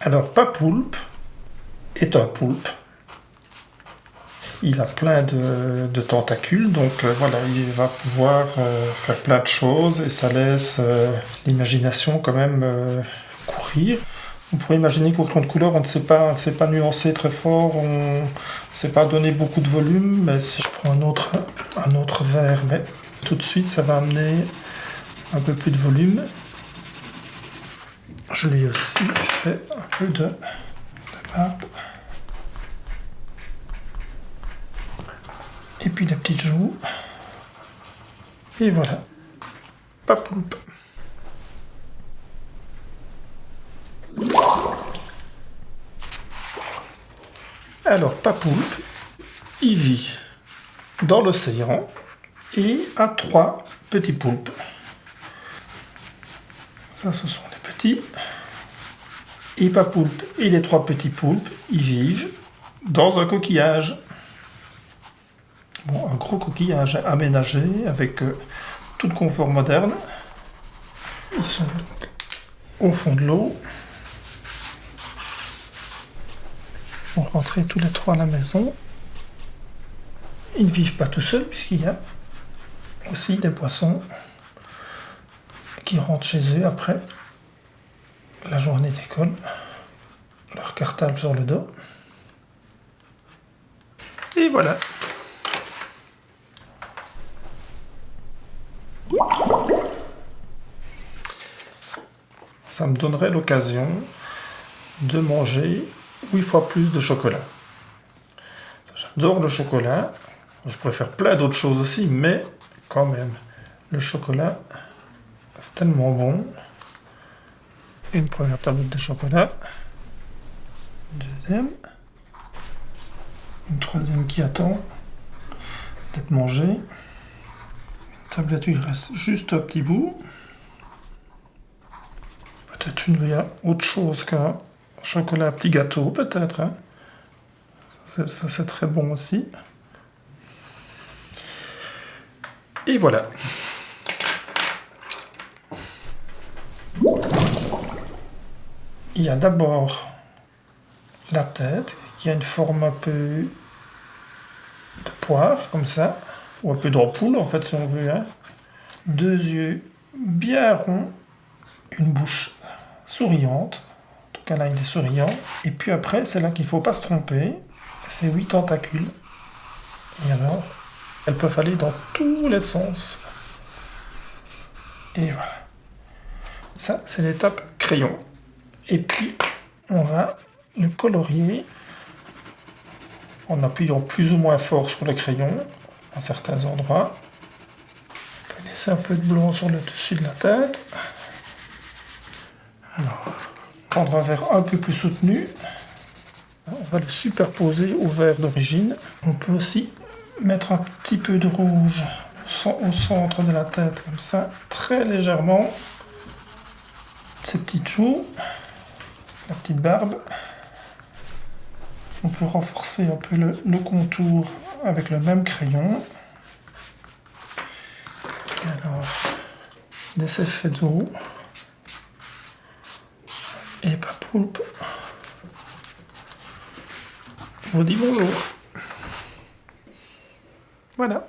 Alors, Papoulpe est un poulpe. Il a plein de, tentacules, donc euh, voilà, il va pouvoir euh, faire plein de choses et ça laisse euh, l'imagination quand même courir. On pourrait imaginer qu'au crayon de couleur, on ne sait pas, sait pas nuancer très fort, on ne sait pas donner beaucoup de volume, mais si je prends un autre, un verre, mais tout de suite, ça va amener un peu plus de volume. Je l'ai aussi fait un peu de, barbe. Et puis la petite joue. Et voilà. Papoulpe. Alors, Papoulpe, il vit dans l'océan et a trois petits poulpes. Ça, ce sont les petits. Et Papoulpe et les trois petits poulpes, ils vivent dans un coquillage. Bon, un gros coquillage aménagé avec euh, tout le confort moderne. Ils sont au fond de l'eau. On rentrer tous les trois à la maison. Ils ne vivent pas tout seuls puisqu'il y a aussi des poissons qui rentrent chez eux après la journée d'école, leur cartable sur le dos. Et voilà. Ça me donnerait l'occasion de manger 8 fois plus de chocolat. J'adore le chocolat. Je pourrais faire plein d'autres choses aussi, mais quand même, le chocolat, c'est tellement bon. Une première tablette de chocolat. Deuxième. Une troisième qui attend d'être mangée. Une tablette où il reste juste un petit bout. Peut-être une, il autre chose qu'un chocolat petit gâteau, peut-être. Hein. Ça, c'est très bon aussi. Et voilà. Il y a d'abord la tête, qui a une forme un peu de poire, comme ça, ou un peu d'ampoule, en fait, si on veut. Hein. Deux yeux bien ronds, une bouche souriante, en tout cas là, il est souriant. Et puis après, c'est là qu'il ne faut pas se tromper, c'est huit tentacules. Et alors, elles peuvent aller dans tous les sens. Et voilà. Ça, c'est l'étape crayon. Et puis, on va le colorier en appuyant plus ou moins fort sur le crayon à certains endroits. On peut laisser un peu de blanc sur le dessus de la tête. Alors, prendre un verre un peu plus soutenu. On va le superposer au verre d'origine. On peut aussi mettre un petit peu de rouge au centre de la tête, comme ça, très légèrement. Ces petites joues, la petite barbe. On peut renforcer un peu le, contour avec le même crayon. Alors, des effets d'eau. Et pas poulpe. vous dis bonjour. Voilà.